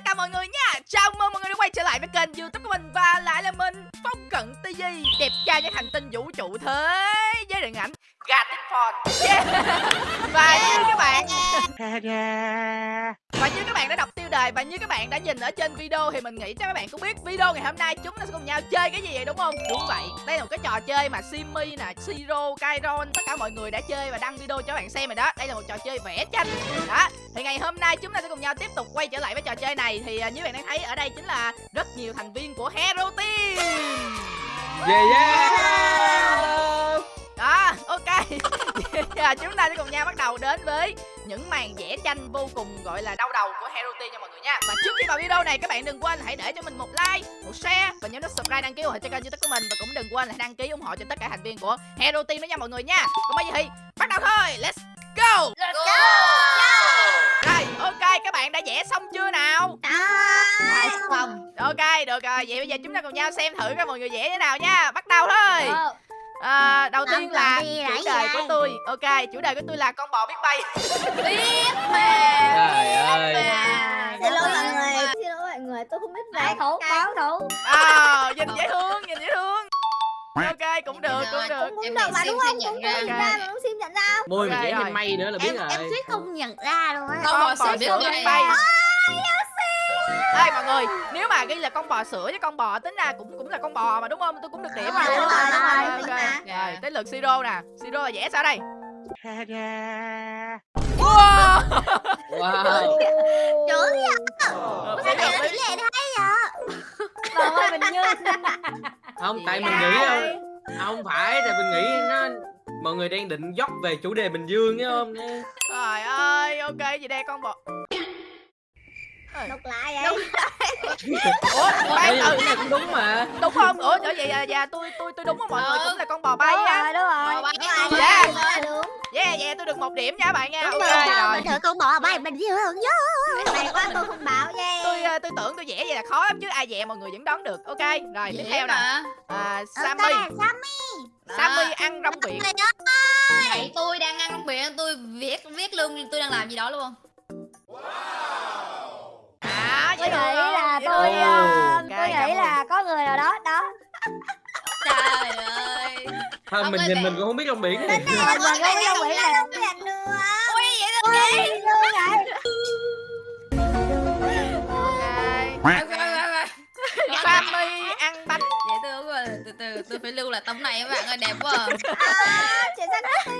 tất cả mọi người nha. Chào mừng mọi người đã quay trở lại với kênh youtube của mình Và lại là mình, Phong Cận TV Đẹp trai nhất hành tinh vũ trụ thế Với điện ảnh. Gatic Phone yeah. Và như các bạn Và như các bạn đã đọc tiêu đề Và như các bạn đã nhìn ở trên video Thì mình nghĩ chắc các bạn cũng biết Video ngày hôm nay chúng ta sẽ cùng nhau chơi cái gì vậy đúng không? Đúng vậy. Đây là một cái trò chơi mà Simmy nè Siro, Kairon Tất cả mọi người đã chơi và đăng video cho các bạn xem rồi đó. Đây là một trò chơi vẽ tranh. Đó. Thì ngày hôm nay chúng ta sẽ cùng nhau tiếp tục quay trở lại với trò chơi này. Thì uh, như bạn đang thấy ở đây chính là Rất nhiều thành viên của Hero Team. Yeah yeah. Đó ok. Giờ chúng ta sẽ cùng nhau bắt đầu đến với những màn vẽ tranh vô cùng gọi là đau đầu của Hero Team nha mọi người nha. Và trước khi vào video này các bạn đừng quên hãy để cho mình một like, một share và nhớ nút subscribe đăng ký ủng hộ cho kênh youtube của mình. Và cũng đừng quên là đăng ký ủng hộ cho tất cả thành viên của Hero Team nữa nha mọi người nha. Còn bây giờ thì bắt đầu thôi, let's go! Let's go. Rồi ok các bạn đã vẽ xong chưa nào? Đã. Xong. Ok được rồi. Vậy bây giờ chúng ta cùng nhau xem thử các mọi người vẽ thế nào nha. Bắt đầu thôi À, đầu tiên là chủ đề của tôi Ok, chủ đề của tôi là con bò biết bay Biết mà. Trời ơi Xin lỗi mọi người. Xin lỗi mọi người, tôi không biết vẽ thủ, báo thủ. à, Nhìn dễ thương, nhìn dễ thương Ok, cũng được, cũng được Cũng cũng được mà đúng không? Cũng cũng ra. mà cũng xin nhận ra. Môi mà rồi. thêm mây nữa là biết rồi em suýt không nhận ra luôn á. Con bò biết bay. bay Ê người, nếu mà ghi là con bò sữa với con bò tính ra cũng cũng là con bò mà đúng không? Tôi cũng được điểm mà. rồi, đúng rồi, đúng rồi. Rồi, tới lượt Siro nè. Siro là vẽ sao đây? Wow. Wow Chữ gì? Sao lệ hay vậy? Trời ơi, mình như Không tại mình nghĩ đâu Không phải tại mình nghĩ nó Mọi người đang định dốc về chủ đề Bình Dương nhá không Trời ơi, ok gì đây con bò. Đọc lại vậy. Ủa, Ê, từ cái này cũng đúng mà đúng không? Ủa, ở vậy à, dạ tôi tôi tôi đúng không mọi người cũng là con bò bay rồi, đúng rồi. Bò bay, Đúng rồi, bay. Yeah, yeah, tôi được một điểm nha bạn nha. Ok rồi, thử con bò bay mình dương nhớ. Này quá tôi không bảo nha. Tôi ờ, tôi tưởng tôi vẽ vậy là khó lắm chứ ai vẽ mọi người vẫn đoán được. Ok, rồi tiếp theo nè. À, Sammy. Sammy, ăn rong biển. Vậy tôi đang ăn trong biển tôi viết viết luôn tôi đang làm gì đó luôn À, Tôi nghĩ là tôi Ok, tôi nghĩ là có người nào đó đó. trời ơi Thôi Không mình nhìn mình cũng không biết trong biển này Mình không biết đâu nghĩ là không biết nữa. ui vậy Ui, lương. Ok. thôi Sammy ăn bánh. dễ thương quá từ từ tôi phải lưu lại tấm này các bạn ơi đẹp quá à. À, chuyển sang nước tiêu.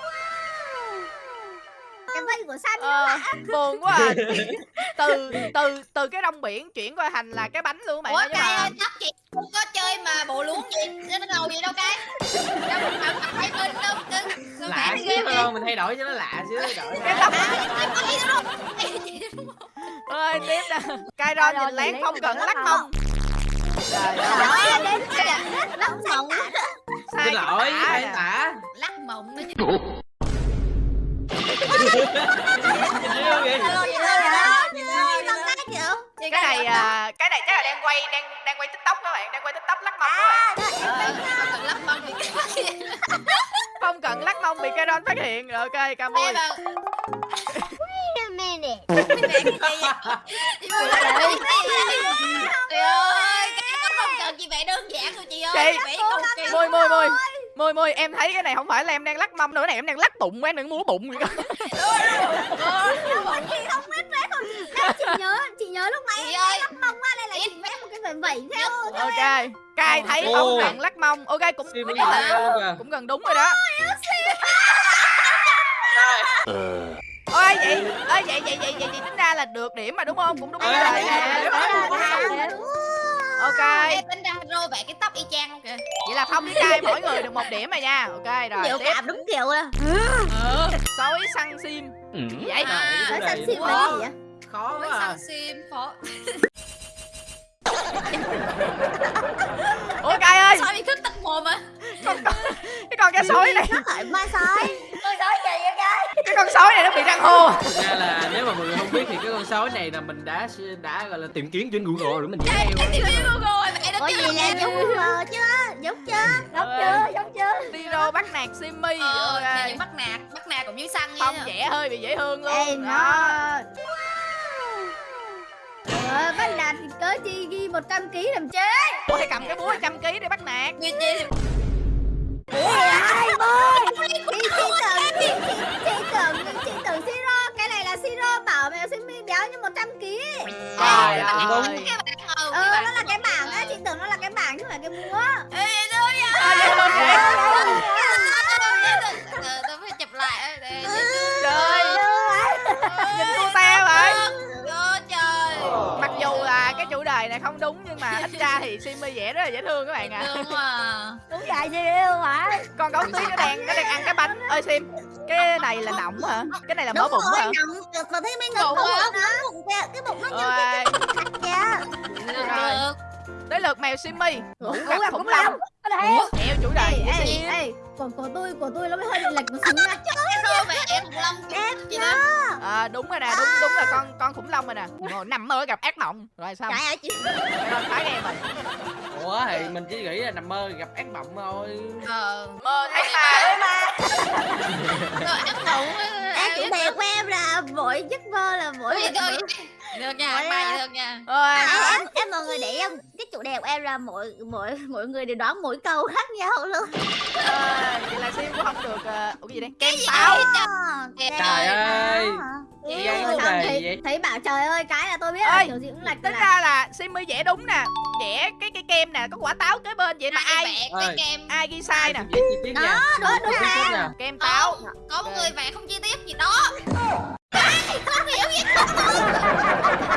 Wow. Cái vây của Sammy Ờ, buồn quá à. từ từ từ cái rong biển chuyển qua thành là cái bánh luôn bạn ủa ơi cay ơi chắc chị không có chơi mà bộ luống gì nó ngầu gì đâu cay đâu mình phải đâu đâu Lạ xíu không mình thay đổi cho nó lạ xíu thay đổi. cái đâu ơi tiếp nè Kairon nhìn lén không cần lắc mông trời ơi đến cái mộng. Sai Xin lỗi cái nè. tả lắc mộng nó Chưa vậy Alo, nhìn lên rồi Nhìn lên Con cái chịu cái này à, cái này chắc là đang quay đang đang quay tiktok các bạn đang quay tiktok lắc mông các bạn. À, cần lắc mộng thì không cần lắc mông bị Kairon phát hiện. Rồi ok wait a minute. Trời ơi, cái có không cần chị vẽ đơn giản thôi chị ơi. Chị, vẽ cầu kỳ môi môi em thấy cái này không phải là em đang lắc mông nữa cái này em đang lắc bụng em đang múa bụng. Vậy đó Chị không biết không Em chỉ nhớ Chị nhớ lúc nãy Chị em lắc mông á Đây là chị vẽ một cái vẩy vẩy theo ok cai thấy không cần lắc mông. Ok cũng Sim cũng, gần đúng rồi đó. Ôi vậy ơi vậy vậy vậy vậy vậy tính ra là được điểm mà đúng không? Cũng đúng rồi. ok Vẽ cái tóc y chang không kìa. Vậy là phong với cai mỗi người được một điểm rồi nha. Ok rồi Nhiều tiếp. cảm đúng kiểu à sói săn sim. Gì vậy À, này xin nó là khó. gì vậy? Khó quá à. săn sim phó ủa cai ơi. Sao bị khích tắt mồm á con, con, cái con cá sói này. Nó ma sói. Tôi sói vậy cái cái con sói này nó bị răng hô. Thực ra là nếu mà mọi người không biết thì cái con sói này là mình đã đã gọi là tìm kiếm trên Google rồi mình theo Em tìm hiểu Google Giống chưa Giống Ơi. chưa Giống chưa Tiro bắt nạt Simmy Ờ, ok thì những bắt nạt Bắt nạt cũng dưới xăng nha. Phong vẽ hơi bị dễ thương luôn. Ê đó. Nó 100 kg làm chế ủa hay cầm cái búa trăm ký để bắt nạt. Như chị ai ơi chị chị tưởng chị, tưởng chị tưởng siro cái này là siro bảo mèo simi béo như 100 kg trời cũng đúng. ơi cái bạn ngầu ờ cái nó là cái bảng á chị tưởng nó là cái bảng chứ không phải cái búa Ê, thôi. À, vậy? Ờ, tôi phải chụp lại để trời nhìn cô te vậy Ôi trời. Mặc dù là cái chủ đề này không đúng nhưng mà ít ra thì Simmy vẽ rất là dễ thương các bạn ạ. Thương mà đúng vậy gì yêu hả? Con gấu tuyết nó đang nó đang ăn cái bánh. Ơi sim cái này là nọng hả? Cái này là mỡ đúng bụng hả? được mà thấy mấy ngực Bụng nó cái bụng nó như Ôi, kìa Được tới lượt mèo Simmy ngủ Ngủ gặp khủng long. Chèo chủ đề ê ê ê. Của của tôi của tôi nó mới hơi bị lệch một xíu nha em khủng long em Gì đó à, đúng rồi nè đúng đúng là con con khủng long rồi nè. Ngồi nằm mơ gặp ác mộng. Rồi sao? Trời ơi chị. Phá game rồi ủa thì mình chỉ nghĩ là nằm mơ gặp ác mộng thôi. Ờ mơ thấy ma Rồi ăn ngủ em chủ đề của em là mỗi giấc mơ là mỗi Được nha, mai à, được nha. Ôi. Em, em em mọi người để ý không cái chủ đề của em là mỗi mỗi mỗi người đều đoán mỗi câu khác nhau luôn. À, vậy là Sim cũng không được uh, ủa gì đây? Kem táo Trời ơi. Ừ, Chị đề thấy, vậy? thấy bảo trời ơi cái là tôi biết là Ơi, kiểu gì cũng lệch tính là ra là Simmy vẽ đúng nè. Vẽ cái cái kem nè có quả táo kế bên vậy mà ai vẽ cái kem ai ghi sai nè. Dễ đó đúng đúng kem táo. Có một người vẽ không chi tiết gì đó Không hiểu gì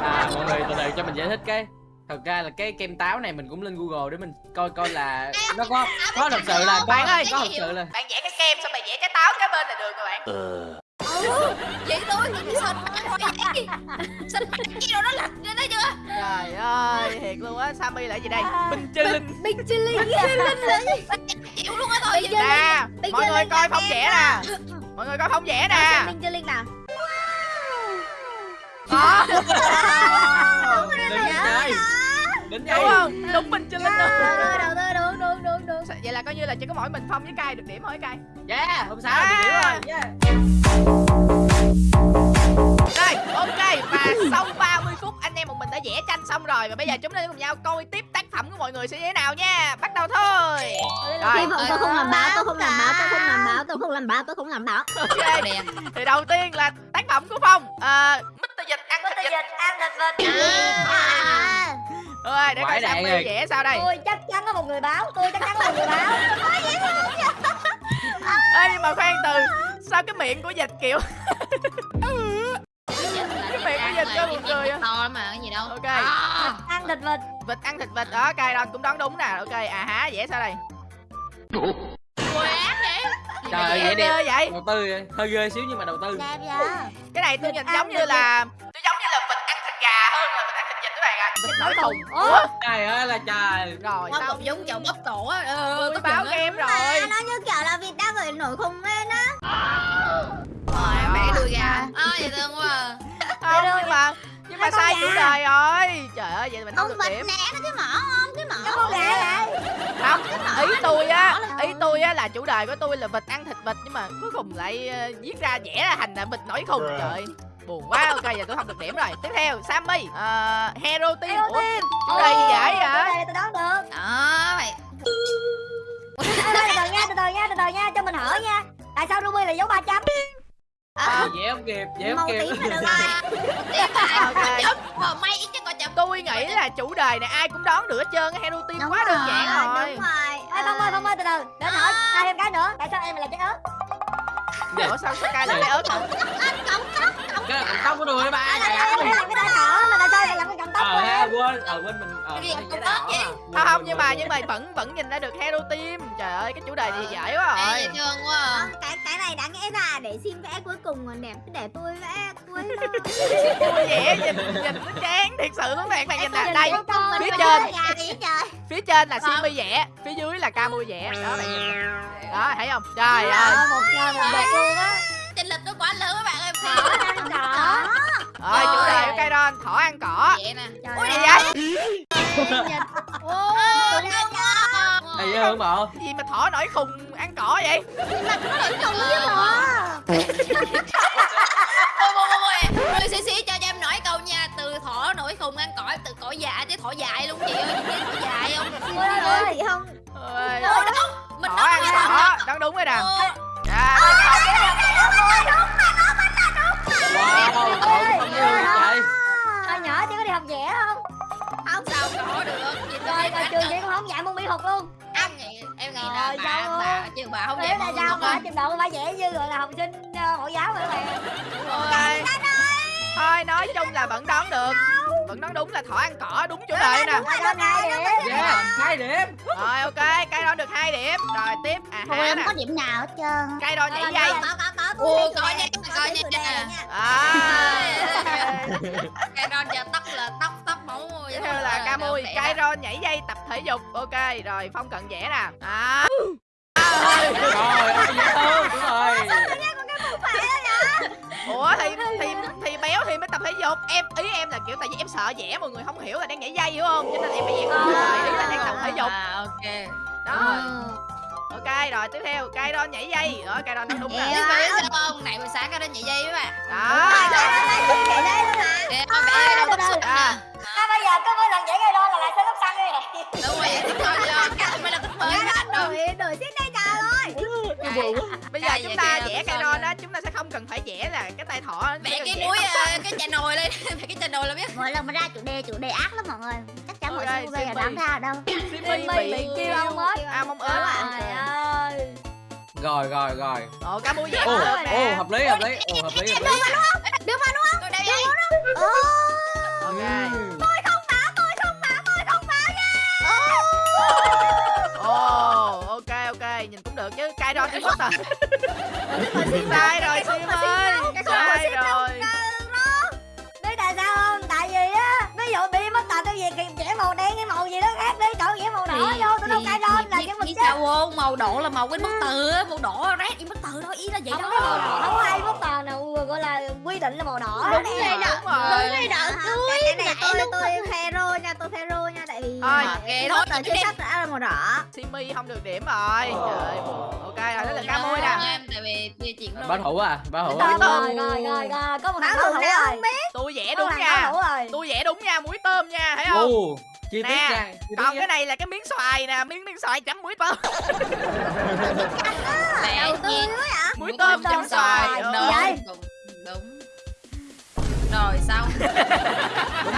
à mọi người từ từ cho mình giải thích cái. Thật ra là cái kem táo này mình cũng lên google để mình coi coi là nó có có thật sự là có, Bạn ơi. có thật sự là bạn vẽ cái kem xong bạn vẽ cái táo kế bên là được rồi bạn. Vậy tôi tự nhiên sạch mặt gì? Đâu nó lệch lên đó chưa? Trời ơi thiệt luôn á. Sammy là gì đây? Bình chư linh bình chili. Linh Chịu luôn á thôi nè mọi người coi là không vẽ nè. Mọi người coi không vẽ nè. Bình chili linh nào có. Đừng chơi đúng không? Đúng bình chư linh đầu luôn tư đầu tư đúng đúng đúng. Đúng vậy là coi như là chỉ có mỗi mình phong với cai được điểm thôi cai? Yeah không sao À. được điểm rồi yeah. Rồi, ok và sau 30 phút anh em một mình đã vẽ tranh xong rồi và bây giờ chúng ta sẽ cùng nhau coi tiếp tác phẩm của mọi người sẽ như thế nào nha. Bắt đầu thôi. Rồi, Hy vọng tôi không làm báo, tôi không làm báo, tôi không làm báo, tôi không làm báo, tôi không làm báo. ok. Thì đầu tiên là tác phẩm của Phong. À, Mr. Dịch ăn thịt vịt. ăn thịt vịt. À, Rồi, để coi đạn rồi. vẽ sao đây. tôi chắc chắn có một người báo, tôi chắc chắn có một người báo. Ê nhưng mà khoan từ sao cái miệng của Dịch kiểu cho buồn cười. To lắm mà, cái gì đâu Ok. À, Ăn thịt vịt. vịt ăn thịt vịt đó, cai đó cũng đoán đúng nè. Ok, à há vẽ sao đây? Quê ác vậy trời ơi Vẽ vậy đẹp vậy. đầu tư hơi ghê xíu nhưng mà đầu tư Đẹp vậy. Cái này tôi Vịt nhìn giống như là tôi giống như là vịt ăn thịt gà hơn là vịt ăn thịt vịt các bạn ạ. Vịt nổi khùng. Ủa? trời ơi là trời Rồi sao? cục giống chậu bóp cổ á Tôi báo game rồi. Nó như kiểu là vịt đang phải nổi khùng lên á. Rồi, mẹ đuôi gà À, dễ thương quá Không nhưng mà nhưng mà sai chủ đề rồi. Trời ơi vậy mình không được điểm. nè, nó cái mỏ không? Cái mỏ. Con gà vậy. Không, ý tôi á, ý tôi á là chủ đề của tôi là vịt ăn thịt vịt nhưng mà cuối cùng lại ờ, viết ra vẽ ra thành là vịt nổi khùng. Trời ơi, buồn quá. Ok giờ tôi không được điểm rồi. Tiếp theo Sammy, ờ, hero team. Hero Ủa, team. chủ đề gì vậy này tôi đoán được. Đó, mày từ từ nha, từ từ nha, từ từ nha, cho mình hỏi nha. Tại sao Ruby là dấu ba chấm? À, dễ không kịp dễ không Màu kịp tím là được rồi. Tiếp lại Ok. chấm Mà may ít chứ có chấm tôi nghĩ là chủ đề này ai cũng đoán được hết trơn. Hero team quá đơn giản rồi. Đúng rồi. Ê, Phong ơi, Phong ơi, từ từ. Để hỏi ai thêm cái nữa. Tại sao em lại trái ớt? Ủa sao sao cai lại lấy ớt hả? Cái là cọng tóc của tôi ba Tại sao em lại làm cái đỏ mà tại sao lại làm cái cọng tóc ờ của ha em? quên ờ quên mình ờ Cái đỏ vậy? à. Không không nhưng mà nhưng mà vẫn vẫn nhìn ra được hero team. Trời ơi cái chủ đề Ờ. dễ quá Ê, rồi. dễ thương quá à. Không, cái cái này đáng lẽ ra để xin vẽ cuối cùng còn đẹp để tôi vẽ cuối thôi. Tôi vẽ nhìn nhìn nó chán thiệt sự luôn bạn bạn nhìn nè đây phía trên. phía trên là Simmy vẽ phía dưới là Camui vẽ đó bạn nhìn nè. đó thấy không trời ơi Ờ, một trời một đẹp luôn á. Chênh lệch nó quá lớn các bạn ơi cỏ. rồi. chủ đề của Kairon thỏ ăn cỏ. Vậy nè. Trời ui ơi. gì vậy Ô, tôi đã cho. Ê, dễ bộ? Gì mà thỏ nổi khùng ăn cỏ vậy? Không biết hả? Ôi, ôi, ôi, ôi. Ôi, xí xí cho cho em nói câu nha. Từ thỏ nổi khùng ăn cỏ tự cỏ dại chứ thỏ dại luôn chị ơi. Chị thỏ dại không? Ôi ôi ôi chị không? ơi Ôi, đúng. Mình với thỏ thỏ đang đúng rồi nè. Ờ, à, wow không yêu vậy Hồi nhỏ chị có đi học vẽ không? không. Sao có được? Chị Rồi, tôi rồi trường chị cũng không dạy môn mỹ thuật luôn. Em nghĩ em nghĩ Trời là bà bà chứ bà không dạy môn sao không mà trình độ phải vẽ như gọi là học sinh ờ, mẫu giáo vậy bạn? Ôi. thôi nói chung là vẫn đoán được. vẫn đoán đúng là thỏ ăn cỏ đúng chủ đề nè. rồi, rồi, rồi. yeah hai điểm. Rồi ok cây đon được hai điểm. Rồi tiếp à há em có điểm nào hết trơn cây đon nhảy dây có, có, có, nha, thấy nha. à. Cái đó giờ tóc là tóc tóc máu tiếp theo là ca mui cây đon nhảy dây tập thể dục ok rồi phong cận vẽ nè. À. Dễ hơn đúng rồi. ủa thì thì thì béo thì mới tập thể dục. Em ý em là kiểu tại vì em sợ vẽ mọi người không hiểu là đang nhảy dây hiểu không? Cho nên em phải vẽ cũng lại ý là đang tập thể dục. À ok. Đó. Ok rồi tiếp theo cây đon nhảy dây. Đó cây đon nó đúng rồi biết biết sao không? Này buổi sáng cái đó nhảy dây với bạn. Đó. Để đây luôn hả? Kìa, con vẽ đâu tóc À, xúc à. nè bây giờ có mỗi lần vẽ cây đo là lại sẽ lúc xăng đi này đúng rồi vậy cho cái mới là tóc mới hết đâu Đổi, đổi ơi bây giờ chúng ta vẽ tôi cây nha. á chúng ta sẽ không cần phải vẽ là cái tay thỏ vẽ cái tóc ờ, cái chà nồi lên. Vẽ cái chà nồi là biết. Mỗi lần mà ra chủ đề, chủ đề ác lắm mọi người. Chắc chắn mọi người bây giờ đoán ra đâu. Simmy bị kêu ông ớt à mong ớt ơi. Rồi rồi rồi. Ồ cá mui vẽ được nè. hợp lý hợp lý ô hợp lý hợp lý. Đưa mà đúng không? Tôi đây đây Ồ, cũng được chứ cây đon cái rồi sai rồi sim ơi. sai rồi. Biết tại sao không? Tại vì á Ví dụ bị mất tà tôi về vẽ màu đen cái màu gì đó khác đi Chọn vẽ màu đỏ vô tôi đâu cây đo là cái chất sao không? Màu đỏ là màu cái bức từ á màu đỏ rét y bức từ đó ý là vậy có màu đó đỏ Không ai mất tà nào gọi là quy định là màu đỏ Đúng rồi, đúng rồi. Đúng rồi. Đỏ Cái này tôi tôi hero nha tôi hero Thôi, ghê Mất thôi tà chưa chắc đã là màu đỏ. Simmy không được điểm rồi. Trời ok rồi đó là cá mui nè. em tại vì chia chuyện báo thủ à báo thủ à. Rồi rồi rồi rồi rồi Có một thằng bảo thủ rồi tôi vẽ đúng nha. rồi. Tôi vẽ đúng nha muối tôm nha thấy không? chi tiết tiết còn cái này là cái miếng xoài nè miếng miếng xoài chấm muối tôm. Đầu tư hả? Muối tôm chấm xoài vậy? đúng đúng. Rồi xong. Đúng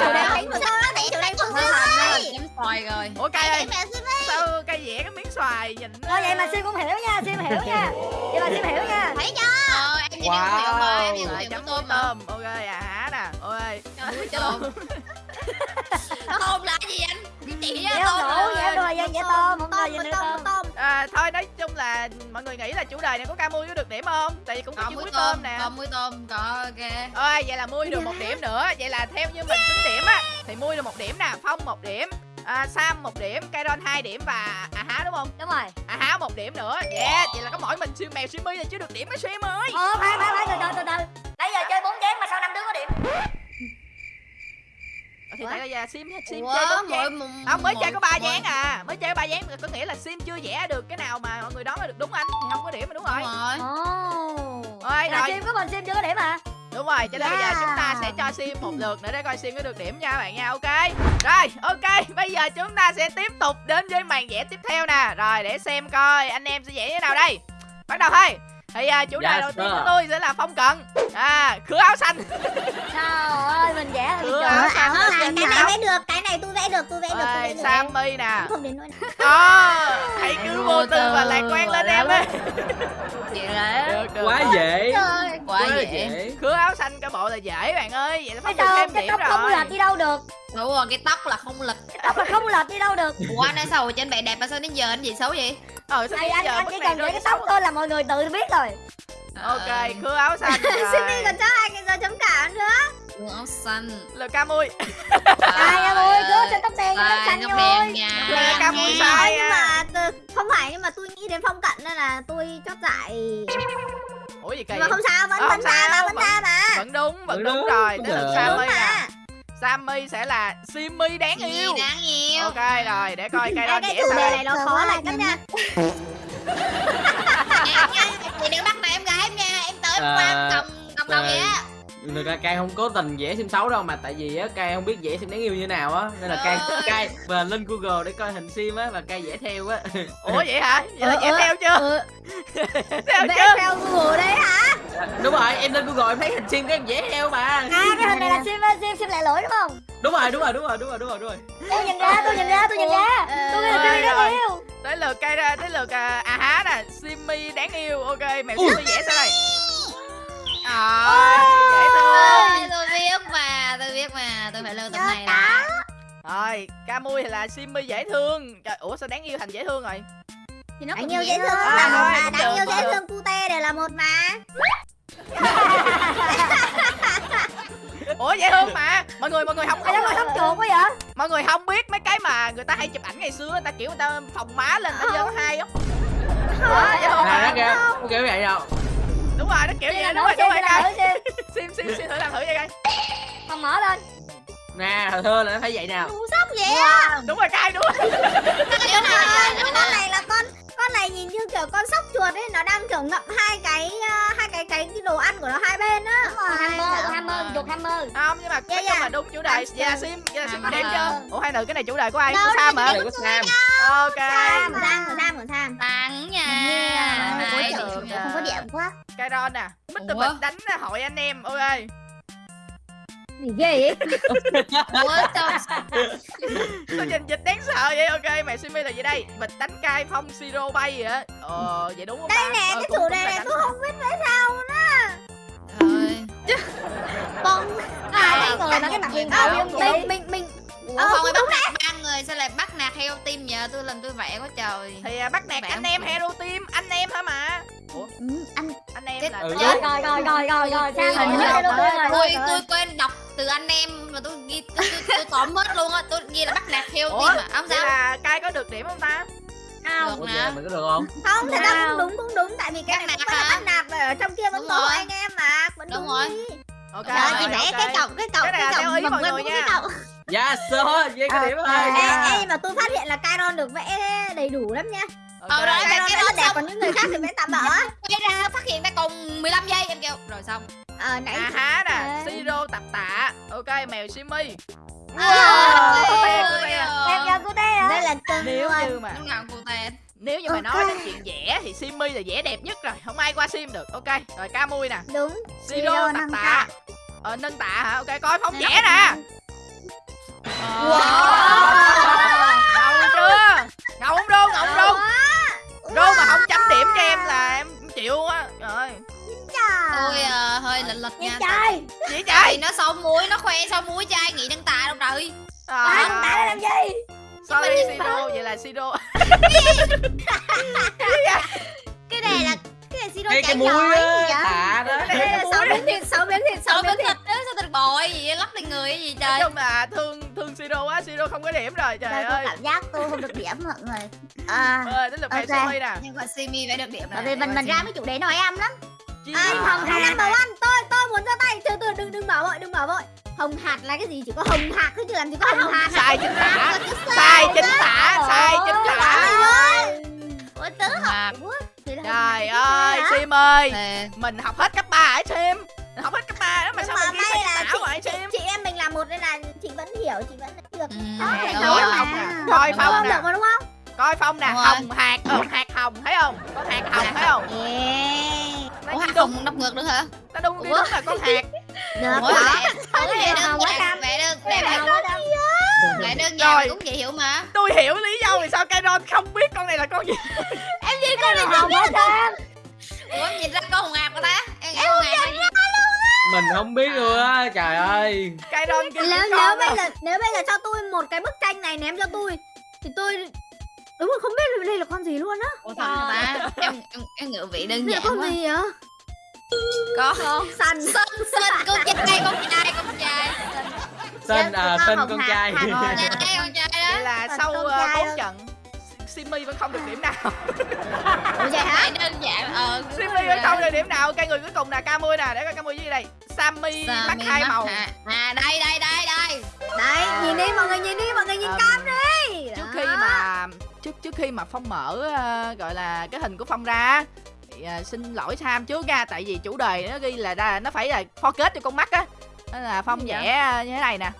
Chủ đề mà đánh phương sao đó Thôi, chấm xoài rồi. ủa cây ơi. sao cây vẽ cái miếng xoài nhìn Thôi vậy mà Sim cũng hiểu nha, Sim hiểu nha. Vậy mà Sim hiểu nha. Thấy chưa? ờ em nhìn wow. hiểu mà em nhìn hiểu tôm tôm. Ok à há nè. Ôi. Tôm tôm là gì anh? Chị Vẽ á tôm vẽ đùa dân vẽ tôm Không dân tôm tôm. À, thôi nói là mọi người nghĩ là chủ đề này có ca mui có được điểm không? Tại vì cũng có có chữ muối tôm tôm nè. có muối tôm có ok. Ơi vậy là mui được một điểm nữa. Vậy là theo như mình tính điểm á thì mui được một điểm nè phong một điểm à, sam một điểm Kairon hai điểm và à há đúng không? Đúng rồi. À há một điểm nữa. Yeah vậy là có mỗi mình siêu mèo siêu mi là chưa được điểm với sim ơi. Ờ, phải, phải, phải, từ từ, từ từ. Nãy giờ chơi bốn chén mà sao năm đứa có điểm Thì tại là sim sim Ủa, chơi bốn dáng. không mới chơi có ba dáng à mới chơi ba dáng có nghĩa là sim chưa vẽ được cái nào mà mọi người đoán là được đúng anh thì không có điểm mà đúng rồi. đúng rồi rồi. Sim có mình Sim chưa có điểm à Đúng rồi, cho nên bây giờ Yeah. chúng ta sẽ cho Sim một lượt nữa để coi Sim có được điểm nha các bạn nha, ok. Rồi, ok, bây giờ chúng ta sẽ tiếp tục đến với màn vẽ tiếp theo nè. Rồi, để xem coi anh em sẽ vẽ như thế nào đây. Bắt đầu thôi Thì à, chủ đề Yes, đầu tiên của tôi sẽ là phong cận. À, khứa áo xanh. Trời ơi, mình vẽ trời áo ơi, xanh cái này vẽ được, cái này tôi vẽ được, tôi vẽ được, tôi vẽ Rồi, được. Sammy nè. Không đến nỗi Ờ, hãy cứ vô tư và lạc quan lên em ơi. Chị là quá dễ. Trời quá dễ. Khứa áo xanh cái bộ là dễ bạn ơi. Vậy là sao thêm cái điểm tóc không rồi. lệch đi đâu được. Đúng rồi cái tóc là không lực Cái tóc là không lệch đi đâu được. Ủa anh sao rồi trên bạn đẹp mà sao đến giờ anh gì xấu vậy? Ờ, sao anh, giờ anh bức chỉ này cần vẽ rơi cái tóc thôi là mọi người tự biết rồi Ok, khứa áo xanh. Simi còn cho hai cái giờ chấm cả nữa. Quần áo xanh. Là ca mui. Ai em ơi, cứ trên tóc đen, tóc xanh tóc đen nha. Là ca mui nha. sai nhưng mà từ- không phải nhưng mà tôi nghĩ đến phong cận nên là tôi chót dại Ủa gì kỳ nhưng mà không sao vẫn Ờ, vẫn ra mà sao, vẫn ra mà Vẫn đúng, vẫn đúng rồi. Đến lượt. Sammy đúng nè Sammy sẽ là Simmy đáng yêu. đáng yêu. Ok rồi, để coi cây đo cái chủ đề sao. này nó khó lạch lắm nha. Nha, nha. chị đừng bắt này em gái em nha em tới em À, qua cầm cầm đầu vậy? Á Thực ra Cai không cố tình vẽ sim xấu đâu mà tại vì á Cai không biết vẽ sim đáng yêu như nào á. Nên là Cai Ơi. Cai và lên Google để coi hình sim á và Cai vẽ theo á. ủa vậy hả? Vậy là Ờ, em ờ, theo chưa? theo vẽ chưa? theo google đấy hả? Đúng rồi, em lên Google em thấy hình sim cái em vẽ theo mà. à cái hình này là sim sim sim lại lỗi đúng không? Đúng rồi, đúng rồi, đúng rồi, đúng rồi, đúng rồi, đúng rồi. tôi nhìn ra tôi nhìn ra tôi nhìn ra. Tôi là sim đáng rồi. yêu tới lượt cây ra tới lượt à, à há nè simmy đáng yêu. Ok mèo simmy vẽ sao đây à, dễ thương Ôi, tôi biết mà tôi biết mà tôi phải lưu tấm này là rồi camui thì là simmy dễ thương. Trời, ủa sao đáng yêu thành dễ thương rồi? Thì nó đáng cũng yêu dễ thương. là một rồi, mà đáng yêu dễ thương cute đều là một mà. Ủa dễ thương mà. Mọi người mọi người không còn sống chuột quá vậy? Mọi người không biết mấy cái mà người ta hay chụp ảnh ngày xưa người ta kiểu người ta phòng má lên người ta dơ hai không đó dễ thương À, nó mà nó kiểu vậy đâu. Đúng rồi nó kiểu vậy đúng rồi đúng sim rồi coi. sim sim sim thử làm thử vậy coi. Không mở lên. Nè, thơ là nó phải vậy nào. Ngu sốc vậy á. đúng rồi cay đúng rồi. Nếu mà- con này là con con này nhìn như kiểu con sóc chuột ấy nó đang kiểu ngậm hai cái à, hai cái cái cái đồ ăn của nó hai bên á. Hammer hammer chuột hammer. Không nhưng mà nói Dạ, chung dạ. là đúng chủ đề. Là sim là sim có điểm chưa? Ủa hai nữ cái này chủ đề của ai? Của sam hả? của Sam. ok. Sam sam của sam sam. Tặng nha. không có điểm quá Kyron nè Mr. Ủa? Bịch đánh hội anh em ok gì ghê vậy? Ủa, sao? Sao trình dịch đáng sợ vậy ok mẹ Simi là gì đây? Bịch đánh cai phong siro bay vậy á. Ờ vậy đúng không đây ta? nè Ờ, cái chủ cũng đề này tôi không biết tại sao nữa. Trời con à cái người nó cái mặt Mình- à, mình- mình mình mình. Ủa Ờ, không ai bắt nạt ba người sao lại bắt nạt heo tim giờ tôi lần tôi vẽ quá trời. Thì à, bắt nạt anh em. Hero Team Anh em hả mà Ủa Ừ, anh anh em Chết là Ừ, rồi rồi rồi rồi rồi rồi Tôi- sang tôi- rồi tôi- quên đọc từ anh em mà tôi ghi tôi, tôi, tóm hết luôn á tôi ghi là bắt nạt heo Ủa tim mà không vậy sao là cai có được điểm không ta không nè. mình có được không? không thật ra Wow. cũng đúng cũng đúng tại vì cái này cũng bắt nạt ở trong kia vẫn có anh em mà vẫn Đúng rồi. Ok Trời rồi, chị vẽ cái cọc cái cọc Cái cái theo cọc cũng nha. cái cọc Yes, sir, vậy có điểm ê, rồi. ê, mà tôi phát hiện là Kyron được vẽ đầy đủ lắm nha. Ờ, rồi. Kyron cái đó đẹp xong. còn những người khác thì vẽ tạm bỡ. Quay ra phát hiện ra còn 15 giây em kêu. Rồi xong. Ờ nãy À há nè. Siro tập tạ. Ok mèo Simi Wow. Cute. em cho cô đây đây là cưng Nếu luôn như mà Nếu như mà nói đến chuyện vẽ thì Simi là vẽ đẹp nhất rồi Không ai qua Sim được. Ok Rồi Camui nè. Đúng. Siro tập tạ. Ờ nâng tạ hả? Ok coi phong vẽ nè. Ngầu chưa? Ngầu không Đô ngầu không Đô Đô mà không chấm điểm cho em là em chịu á Rồi tôi ờ, hơi lệch lệch nha trời. Thì chạy nó xấu muối nó khoe sao muối trai nghĩ đăng tà đâu trời. Ai con tả làm gì? Sorry Siro Vậy là Siro cái này là cái này Siro Cái cái chạy á, vậy? tạ đó. đây là sáu miếng thịt sáu miếng thịt miếng bên thịt bội gì vậy? lắc lên người cái gì Nói trời? Chung là thương thương Siro á Siro không có điểm rồi trời Đây, tôi ơi. cảm giác tôi không được điểm mọi người. À Ơi đến lượt mèo Ok. Simi nè nhưng mà simi phải được điểm bởi vì mình mình ra mấy chủ đề nói em lắm. Chi à, mà- hồng hạt number one tôi tôi muốn ra tay. Từ từ đừng đừng bảo vội đừng bảo vội. Hồng hạt là cái gì? Chỉ có hồng hạt thôi chứ làm gì có hồng hạt Sai chính tả. Sai chính tả Sai chính tả. ôi tớ học quá. Trời ơi? Sim ơi Mình học hết cấp 3 hả Sim? Học hết sao mà may là tả hoài chị, chị em mình là một nên là chị vẫn hiểu chị vẫn được ừ, coi rồi. mà. phong nè. Coi Được phong không? nè. Được mà đúng không? Coi phong nè. Hồng hạt Ờ hạt hồng thấy không? Con hạt hồng thấy không? Ủa hạt đúng hồng đọc ngược nữa hả? Nó đúng đi đúng là con hạt. Được Ủa lại vẽ đơn vẽ đơn này đơn giản cũng dễ hiểu mà. Tôi hiểu lý do vì sao Kairon không biết con này là con gì. Cái này hồng cam. Ủa em nhìn ra con hồng ngạc của ta? Em nghĩ hồng gì? Mình không biết luôn á, trời ơi. Kêu nếu con nếu đâu. bây giờ nếu bây giờ cho tôi một cái bức tranh này ném cho tôi thì tôi đúng là không biết là đây là con gì luôn á Ủa thật hả ta? Em em em ngự vị đơn giản con quá. gì vậy Có. săn Sinh sinh con trai con trai con trai. Tên à, Con tên hồng con trai. con trai đó. là sau trai bốn trận Simi vẫn không được điểm nào. Ủa vậy hả? Đơn giản ờ. Simi vẫn không được điểm nào. Cái người cuối cùng là Camui nè Để coi Camui gì đây. Sammy mắt Sammy hai mắt màu. Hả? À đây đây đây đây. đây nhìn đi mọi người nhìn đi mọi người nhìn Ờm, cam đi. trước khi mà trước trước khi mà phong mở ờ, gọi là cái hình của phong ra à, xin lỗi Sam trước nha tại vì chủ đề nó ghi là ra nó phải là focus cho con mắt á. Nên là phong vẽ à, như thế này nè.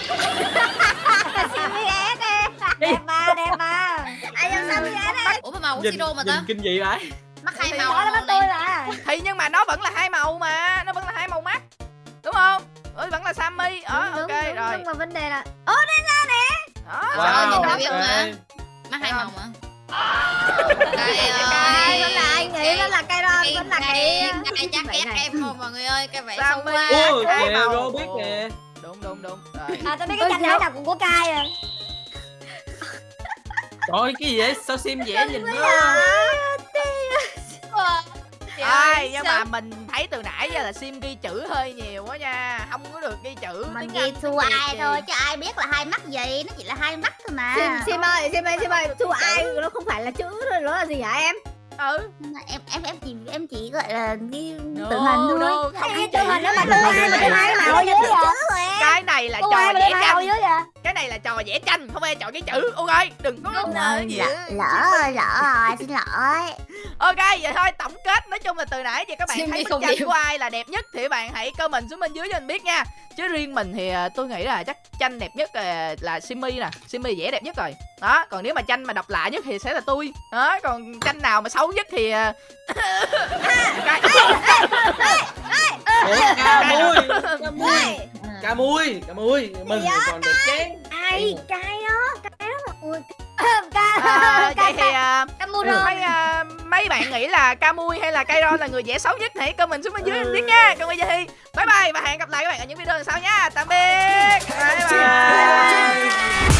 Đẹp mà đẹp mà ai vậy ủa mà màu của siro mà nhìn ta kinh dị vậy? Mắt hai Thì màu đó là mắt tôi mà thì nhưng mà nó vẫn là hai màu mà nó vẫn là hai màu mắt. Đúng không? Ừ, vẫn là Sammy. Ờ ok đúng, đúng, rồi. nhưng mà vấn đề là đó Trời ơi, nhìn wow đã biết mà. mắt hai màu mà. Ai ơi. vẫn là anh nghĩ vẫn là cây ron vẫn là cây cái chắc Vậy ghét em không mọi người ơi cái vẽ sâu Sammy. quá. Hai kìa, biết nè đúng đúng đúng. Rồi. À tôi biết cái tranh này nào cũng của cay à Trời cái gì vậy? Sao sim vẽ nhìn nó? Ai, nhưng mà mình thấy từ nãy giờ là sim ghi chữ hơi nhiều quá nha. Không có được ghi chữ mình ghi Việt ai thôi chứ ai biết là hai mắt gì. Nó chỉ là hai mắt thôi mà. Sim sim ơi sim ơi sim ơi. Thu ai nó không phải là chữ thôi nó là gì hả em? Ừ. Em em em chỉ em chỉ gọi là ghi No, tự hình thôi. no, không cái ghi chữ chữ. hình nó mà thu ai mà thu ai màu ở dưới vậy? Cái này là trò vẽ thu vậy Cái này là trò vẽ tranh, không phải chọn cái chữ. Ok, đừng có lỡ, á. lỡ rồi lỡ rồi xin lỗi. Ok, vậy thôi tổng kết. Nói chung là từ nãy giờ các bạn Sim thấy bức tranh của ai là đẹp nhất Thì các bạn hãy comment xuống bên dưới cho mình biết nha. Chứ riêng mình thì à, tôi nghĩ là chắc tranh đẹp nhất à, là Simmy nè. Simmy vẽ đẹp nhất rồi. Đó, còn nếu mà tranh mà độc lạ nhất thì sẽ là tôi. Đó, còn tranh nào mà xấu nhất thì cái- cà mui cà mui. Mừng dạ, còn được chén ai cay đó cay đó ui cay cay cay mui rồi. Ờ, mấy bạn nghĩ là ca mui hay là cây là người dễ xấu nhất? Hãy comment xuống bên dưới ừ. biết nha. Còn bây giờ thì bye bye và hẹn gặp lại các bạn ở những video lần sau nha. Tạm biệt. Bye bye.